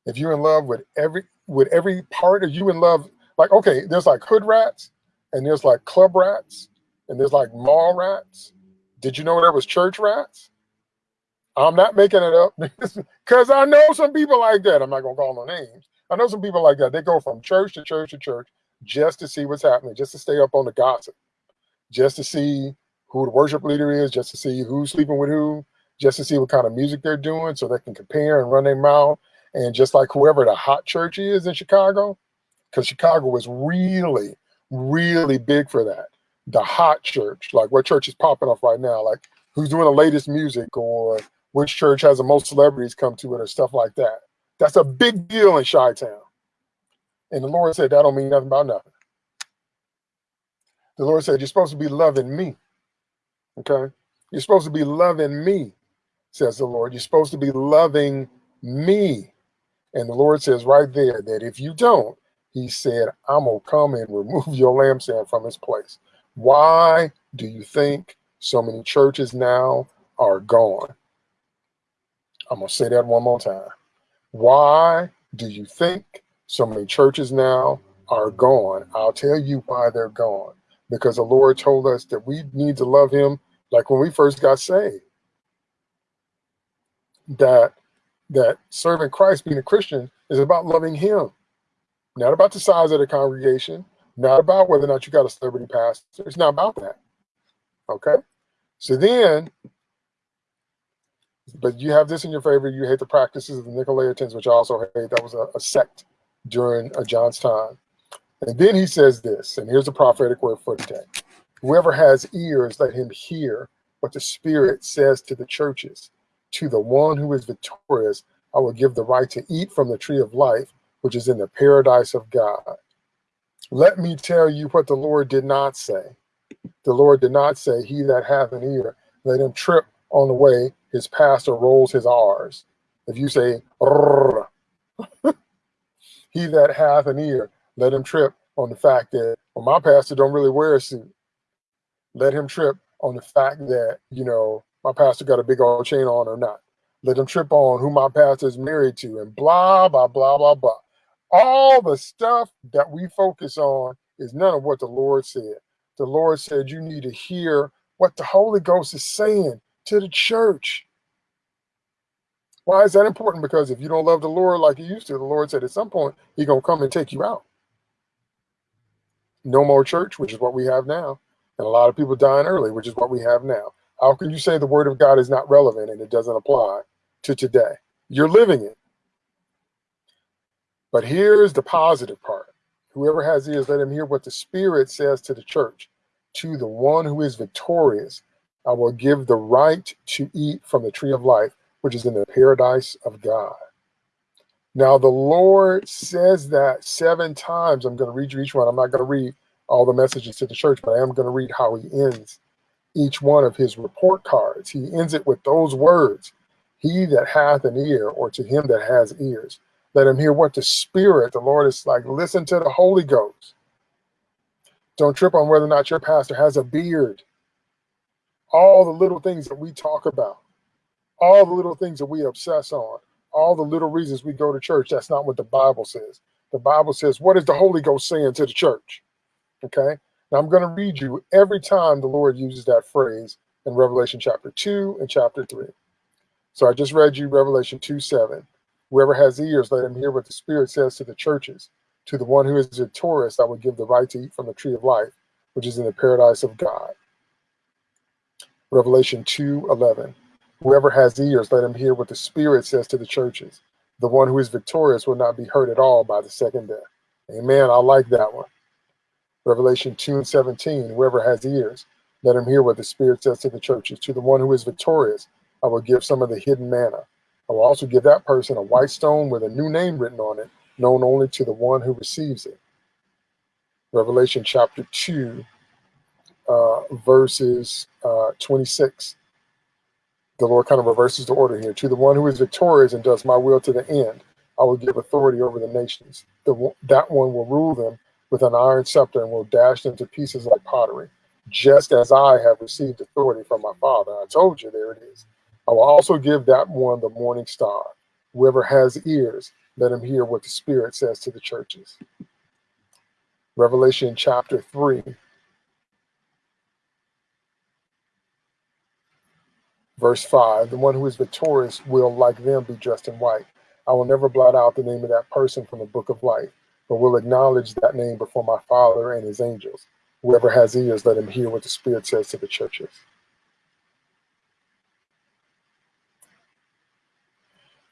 S1: if you're in love with every with every part of you in love, like okay, there's like hood rats and there's like club rats and there's like mall rats. Did you know there was church rats? I'm not making it up because I know some people like that. I'm not gonna call no names. I know some people like that. They go from church to church to church just to see what's happening, just to stay up on the gossip, just to see who the worship leader is, just to see who's sleeping with who, just to see what kind of music they're doing so they can compare and run their mouth and just like whoever the hot church is in Chicago, because Chicago was really, really big for that. The hot church, like what church is popping off right now, like who's doing the latest music or which church has the most celebrities come to it or stuff like that. That's a big deal in Chi-Town. And the Lord said, that don't mean nothing about nothing. The Lord said, you're supposed to be loving me. Okay? You're supposed to be loving me, says the Lord. You're supposed to be loving me. And the Lord says right there that if you don't, he said, I'm going to come and remove your lampstand from its place. Why do you think so many churches now are gone? I'm going to say that one more time. Why do you think so many churches now are gone? I'll tell you why they're gone. Because the Lord told us that we need to love him like when we first got saved. That that serving Christ, being a Christian, is about loving Him, not about the size of the congregation, not about whether or not you got a celebrity pastor. It's not about that. Okay. So then, but you have this in your favor. You hate the practices of the Nicolaitans, which I also hate. That was a, a sect during uh, John's time. And then he says this, and here's the prophetic word for today. Whoever has ears, let him hear what the Spirit says to the churches. To the one who is victorious, I will give the right to eat from the tree of life, which is in the paradise of God. Let me tell you what the Lord did not say. The Lord did not say, He that hath an ear, let him trip on the way his pastor rolls his R's. If you say, he that hath an ear, let him trip on the fact that, well, my pastor don't really wear a suit. Let him trip on the fact that, you know, my pastor got a big old chain on or not. Let them trip on who my pastor is married to and blah, blah, blah, blah, blah. All the stuff that we focus on is none of what the Lord said. The Lord said you need to hear what the Holy Ghost is saying to the church. Why is that important? Because if you don't love the Lord like you used to, the Lord said at some point, he's going to come and take you out. No more church, which is what we have now. And a lot of people dying early, which is what we have now. How can you say the word of God is not relevant and it doesn't apply to today? You're living it. But here's the positive part. Whoever has ears, let him hear what the Spirit says to the church. To the one who is victorious, I will give the right to eat from the tree of life, which is in the paradise of God. Now, the Lord says that seven times. I'm going to read you each one. I'm not going to read all the messages to the church, but I am going to read how he ends each one of his report cards. He ends it with those words He that hath an ear, or to him that has ears, let him hear what the Spirit, the Lord is like. Listen to the Holy Ghost. Don't trip on whether or not your pastor has a beard. All the little things that we talk about, all the little things that we obsess on, all the little reasons we go to church, that's not what the Bible says. The Bible says, what is the Holy Ghost saying to the church? Okay. Now I'm going to read you every time the Lord uses that phrase in Revelation chapter 2 and chapter 3. So I just read you Revelation 2 7. Whoever has ears, let him hear what the Spirit says to the churches. To the one who is victorious, I will give the right to eat from the tree of life, which is in the paradise of God. Revelation 2 11. Whoever has ears, let him hear what the Spirit says to the churches. The one who is victorious will not be hurt at all by the second death. Amen. I like that one. Revelation 2 and 17. Whoever has ears, let him hear what the Spirit says to the churches. To the one who is victorious, I will give some of the hidden manna. I will also give that person a white stone with a new name written on it, known only to the one who receives it. Revelation chapter 2, uh, verses uh, 26. The Lord kind of reverses the order here. To the one who is victorious and does my will to the end, I will give authority over the nations. The, that one will rule them with an iron scepter and will dash them to pieces like pottery, just as I have received authority from my Father. I told you, there it is. I will also give that one the morning star. Whoever has ears, let him hear what the Spirit says to the churches. Revelation chapter 3, verse 5 The one who is victorious will, like them, be dressed in white. I will never blot out the name of that person from the book of life, but will acknowledge that name before my Father and his angels. Whoever has ears, let him hear what the Spirit says to the churches.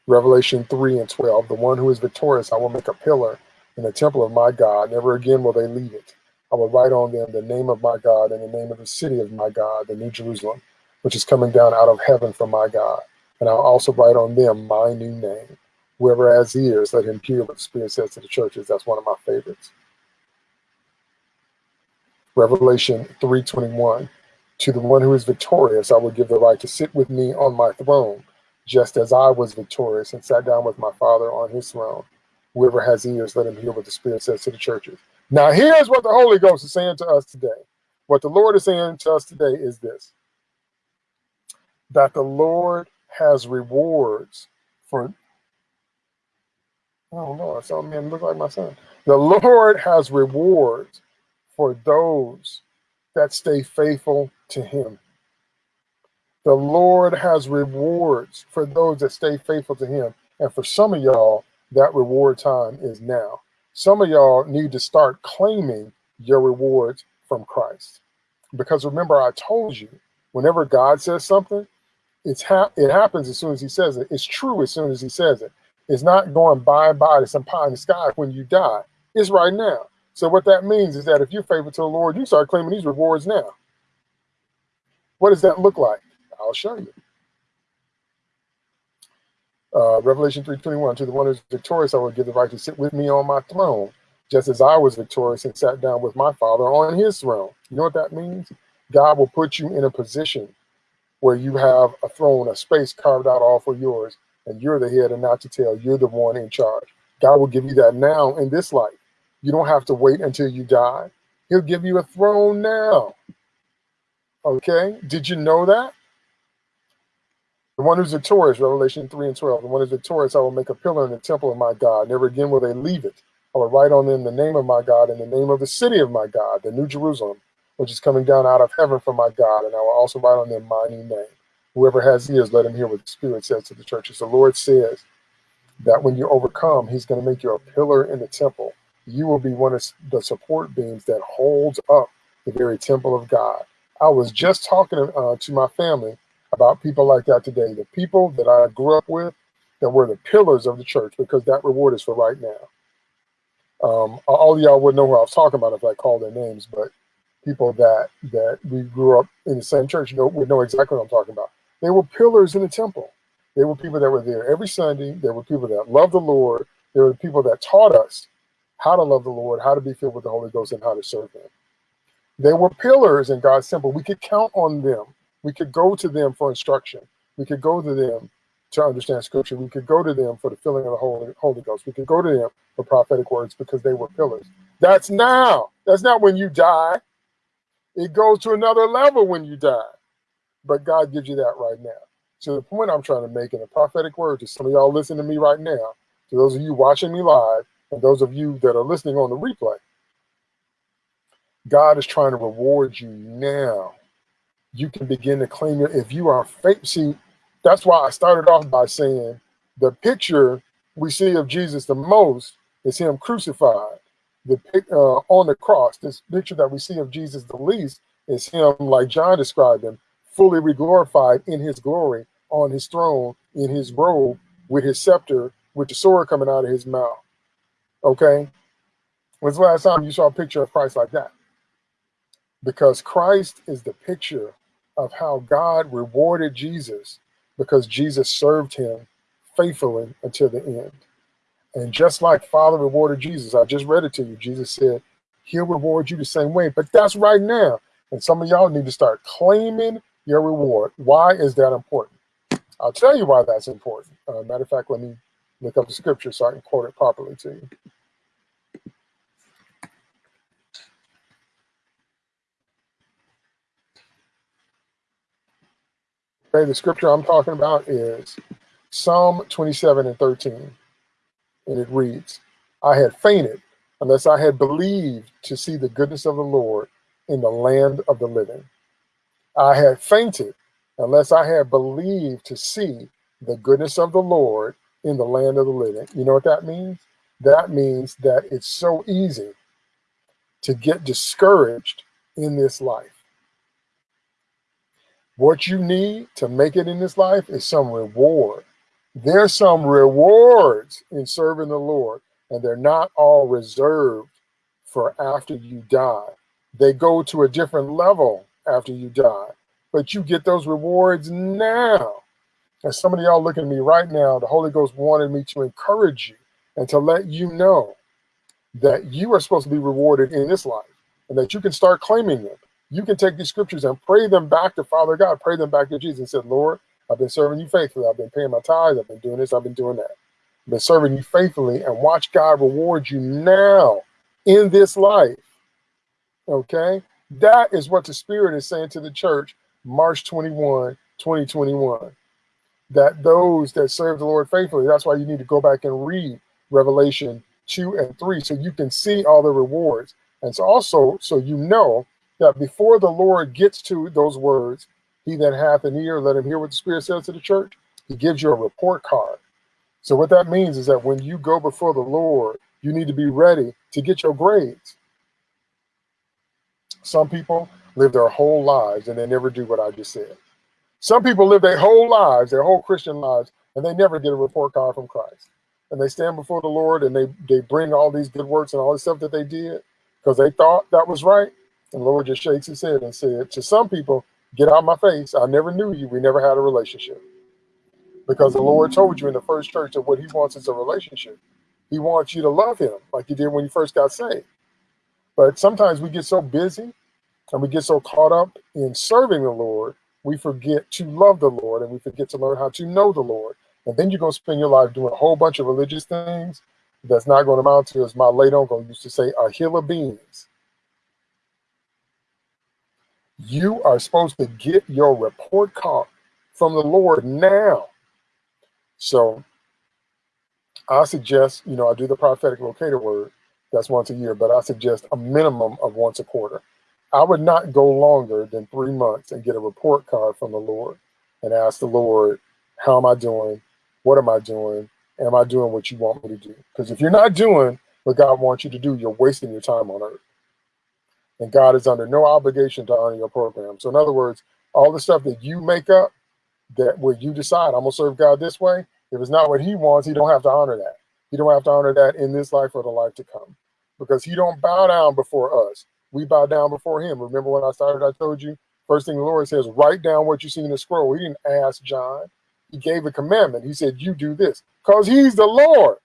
S1: Revelation 3 and 12 The one who is victorious, I will make a pillar in the temple of my God. Never again will they leave it. I will write on them the name of my God and the name of the city of my God, the New Jerusalem, which is coming down out of heaven from my God. And I'll also write on them my new name. Whoever has ears, let him hear what the Spirit says to the churches. That's one of my favorites. Revelation 3.21 To the one who is victorious, I will give the right to sit with me on my throne, just as I was victorious and sat down with my Father on his throne. Whoever has ears, let him hear what the Spirit says to the churches. Now, here's what the Holy Ghost is saying to us today. What the Lord is saying to us today is this that the Lord has rewards for. Oh, Lord, some men look like my son. The Lord has rewards for those that stay faithful to Him. The Lord has rewards for those that stay faithful to Him. And for some of y'all, that reward time is now. Some of y'all need to start claiming your rewards from Christ. Because remember, I told you, whenever God says something, it's ha it happens as soon as he says it. It's true as soon as he says it. It's not going by and by to some pie in the sky when you die. It's right now. So what that means is that if you're faithful to the Lord, you start claiming these rewards now. What does that look like? I'll show you. Uh, Revelation 3.21, to the one who is victorious, I will give the right to sit with me on my throne, just as I was victorious and sat down with my father on his throne. You know what that means? God will put you in a position where you have a throne, a space carved out all for yours, and you're the head and not the tail. You're the one in charge. God will give you that now in this life. You don't have to wait until you die. He'll give you a throne now. Okay? Did you know that? The one who's victorious, Revelation 3 and 12, the one who's victorious, I will make a pillar in the temple of my God. Never again will they leave it. I will write on them the name of my God and the name of the city of my God, the New Jerusalem, which is coming down out of heaven from my God. And I will also write on them my new name. Whoever has ears, let him hear what the Spirit says to the churches. The Lord says that when you overcome, he's going to make you a pillar in the temple. You will be one of the support beams that holds up the very temple of God. I was just talking uh, to my family about people like that today. The people that I grew up with that were the pillars of the church because that reward is for right now. Um, all y'all would know who I was talking about if I called their names, but people that that we grew up in the same church know, would know exactly what I'm talking about. They were pillars in the temple. They were people that were there every Sunday. There were people that loved the Lord. There were people that taught us how to love the Lord, how to be filled with the Holy Ghost, and how to serve Him. They were pillars in God's temple. We could count on them we could go to them for instruction. We could go to them to understand scripture. We could go to them for the filling of the Holy, Holy Ghost. We could go to them for prophetic words because they were pillars. That's now. That's not when you die. It goes to another level when you die. But God gives you that right now. So the point I'm trying to make in a prophetic word to some of y'all listening to me right now, to those of you watching me live, and those of you that are listening on the replay, God is trying to reward you now you can begin to claim it. If you are faith, see, that's why I started off by saying the picture we see of Jesus the most is him crucified. the uh, on the cross, this picture that we see of Jesus the least is him, like John described him, fully reglorified in his glory on his throne, in his robe, with his scepter, with the sword coming out of his mouth. Okay? When's the last time you saw a picture of Christ like that? Because Christ is the picture of how God rewarded Jesus because Jesus served him faithfully until the end. And just like Father rewarded Jesus, I just read it to you. Jesus said, He'll reward you the same way. But that's right now. And some of y'all need to start claiming your reward. Why is that important? I'll tell you why that's important. Uh, matter of fact, let me look up the scripture so I can quote it properly to you. Okay, the scripture I'm talking about is Psalm 27 and 13 and it reads, I had fainted unless I had believed to see the goodness of the Lord in the land of the living. I had fainted unless I had believed to see the goodness of the Lord in the land of the living. You know what that means? That means that it's so easy to get discouraged in this life. What you need to make it in this life is some reward there's some rewards in serving the Lord, and they're not all reserved for after you die. They go to a different level after you die, but you get those rewards now. And some of y'all looking at me right now, the Holy Ghost wanted me to encourage you and to let you know that you are supposed to be rewarded in this life and that you can start claiming them. You can take these scriptures and pray them back to Father God, pray them back to Jesus and say, Lord, I've been serving you faithfully. I've been paying my tithes. I've been doing this. I've been doing that. I've been serving you faithfully and watch God reward you now in this life. Okay? That is what the Spirit is saying to the church, March 21, 2021. That those that serve the Lord faithfully, that's why you need to go back and read Revelation 2 and 3 so you can see all the rewards. And so also, so you know that before the Lord gets to those words, he that hath an ear, let him hear what the Spirit says to the church. He gives you a report card. So what that means is that when you go before the Lord, you need to be ready to get your grades. Some people live their whole lives and they never do what I just said. Some people live their whole lives, their whole Christian lives, and they never get a report card from Christ. And they stand before the Lord and they, they bring all these good works and all the stuff that they did because they thought that was right. And the Lord just shakes his head and said, to some people, Get out of my face. I never knew you. We never had a relationship. Because the Lord told you in the first church that what he wants is a relationship. He wants you to love him like you did when you first got saved. But sometimes we get so busy and we get so caught up in serving the Lord, we forget to love the Lord and we forget to learn how to know the Lord. And then you're going to spend your life doing a whole bunch of religious things that's not going to amount to, as my late uncle used to say, a hill of beans. You are supposed to get your report card from the Lord now. So I suggest, you know, I do the prophetic locator word. That's once a year, but I suggest a minimum of once a quarter. I would not go longer than three months and get a report card from the Lord and ask the Lord, how am I doing? What am I doing? Am I doing what you want me to do? Because if you're not doing what God wants you to do, you're wasting your time on earth and God is under no obligation to honor your program. So in other words, all the stuff that you make up, that where you decide I'm gonna serve God this way, if it's not what He wants, He don't have to honor that. He don't have to honor that in this life or the life to come, because He don't bow down before us. We bow down before Him. Remember when I started, I told you first thing the Lord says, write down what you see in the scroll. He didn't ask John. He gave a commandment. He said, you do this because He's the Lord.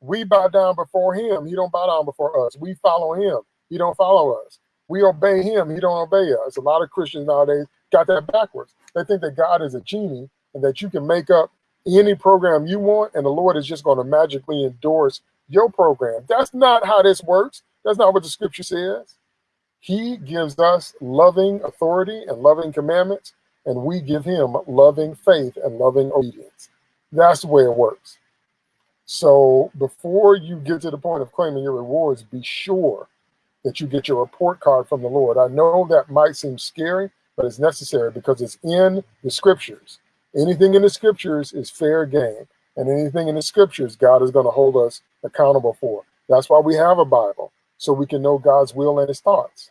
S1: We bow down before Him. He don't bow down before us. We follow Him. He don't follow us. We obey him. He don't obey us. A lot of Christians nowadays got that backwards. They think that God is a genie and that you can make up any program you want and the Lord is just going to magically endorse your program. That's not how this works. That's not what the scripture says. He gives us loving authority and loving commandments, and we give him loving faith and loving obedience. That's the way it works. So before you get to the point of claiming your rewards, be sure that you get your report card from the Lord. I know that might seem scary, but it's necessary because it's in the scriptures. Anything in the scriptures is fair game, and anything in the scriptures, God is going to hold us accountable for. That's why we have a Bible, so we can know God's will and his thoughts.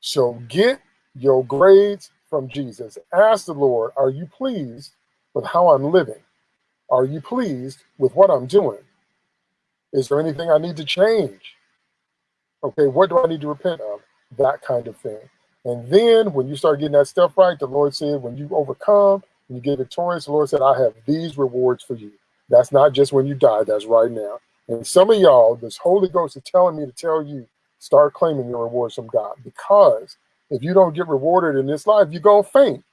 S1: So get your grades from Jesus. Ask the Lord, are you pleased with how I'm living? Are you pleased with what I'm doing? Is there anything I need to change? Okay, what do I need to repent of? That kind of thing. And then when you start getting that stuff right, the Lord said, when you overcome, you get victorious, the Lord said, I have these rewards for you. That's not just when you die, that's right now. And some of y'all, this Holy Ghost is telling me to tell you, start claiming your rewards from God. Because if you don't get rewarded in this life, you're going to faint.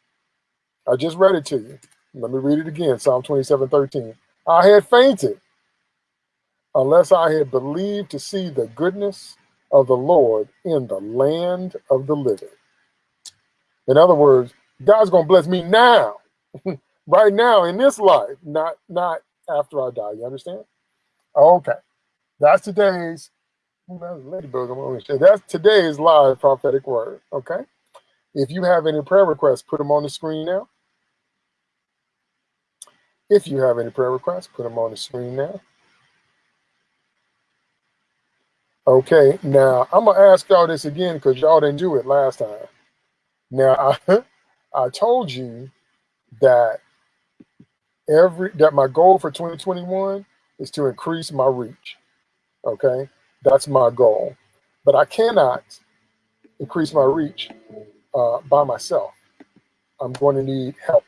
S1: I just read it to you. Let me read it again Psalm 27 13. I had fainted unless I had believed to see the goodness of the Lord in the land of the living. In other words, God's going to bless me now, right now in this life, not not after I die. You understand? Okay. That's today's ladybug. That's today's live prophetic word. Okay. If you have any prayer requests, put them on the screen now. If you have any prayer requests, put them on the screen now. Okay, now I'm gonna ask y'all this again because y'all didn't do it last time. Now I I told you that every that my goal for 2021 is to increase my reach. Okay, that's my goal, but I cannot increase my reach uh, by myself. I'm going to need help,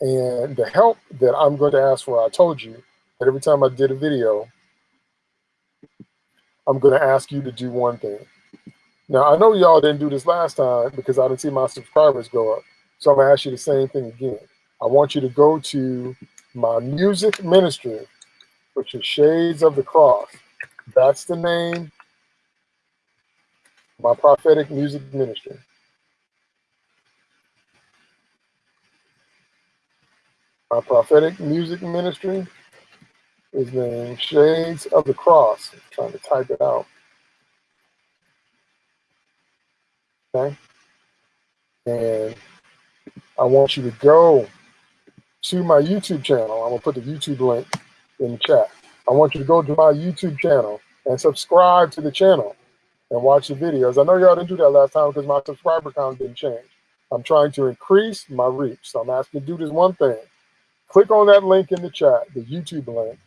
S1: and the help that I'm going to ask for, I told you that every time I did a video, I'm going to ask you to do one thing. Now, I know y'all didn't do this last time because I didn't see my subscribers go up. So I'm to ask you the same thing again. I want you to go to my music ministry, which is Shades of the Cross. That's the name, my prophetic music ministry. My prophetic music ministry is named Shades of the Cross. I'm trying to type it out. Okay. And I want you to go to my YouTube channel. I'm gonna put the YouTube link in the chat. I want you to go to my YouTube channel and subscribe to the channel and watch the videos. I know y'all didn't do that last time because my subscriber count didn't change. I'm trying to increase my reach. So I'm asking you to do this one thing. Click on that link in the chat, the YouTube link,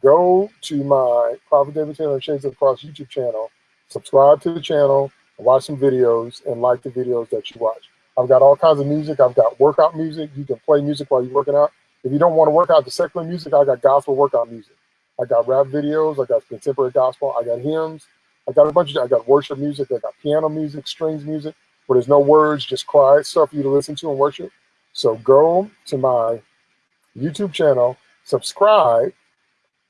S1: go to my Prophet David Taylor Shades of the Cross YouTube channel, subscribe to the channel, watch some videos, and like the videos that you watch. I've got all kinds of music. I've got workout music. You can play music while you're working out. If you don't want to work out the secular music, I got gospel workout music. I got rap videos. I got contemporary gospel. I got hymns. I got a bunch of, I got worship music. I got piano music, strings music, where there's no words, just quiet stuff for you to listen to and worship. So go to my YouTube channel, subscribe,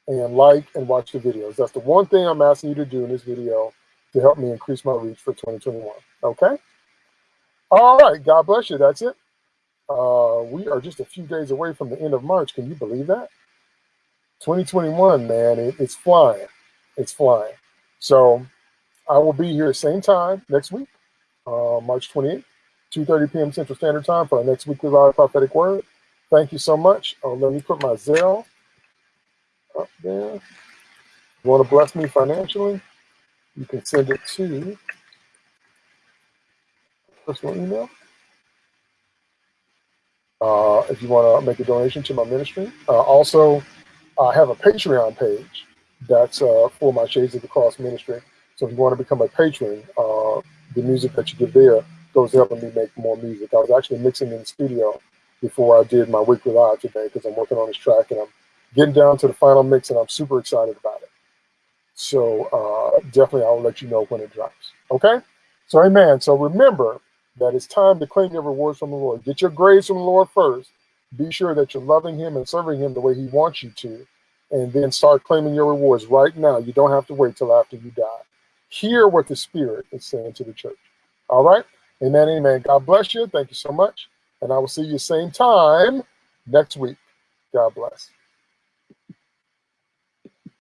S1: and like and watch the videos. That's the one thing I'm asking you to do in this video to help me increase my reach for 2021. Okay? All right. God bless you. That's it. Uh, we are just a few days away from the end of March. Can you believe that? 2021, man, it, it's flying. It's flying. So I will be here same time next week, uh, March 28th, 2.30 p.m. Central Standard Time for our next weekly live prophetic word. Thank you so much. Uh, let me put my Zelle up there. You want to bless me financially? You can send it to personal email. Uh, if you want to make a donation to my ministry. Uh, also, I have a Patreon page that's uh, for my Shades of the Cross ministry. So if you want to become a patron, uh, the music that you give there goes to helping me make more music. I was actually mixing in the studio before I did my weekly live today because I'm working on this track and I'm getting down to the final mix and I'm super excited about it. So uh, definitely I'll let you know when it drops. Okay? So amen. So remember that it's time to claim your rewards from the Lord. Get your grace from the Lord first. Be sure that you're loving him and serving him the way he wants you to. And then start claiming your rewards right now. You don't have to wait till after you die. Hear what the Spirit is saying to the church. All right? Amen, amen. God bless you. Thank you so much. And I will see you same time next week. God bless.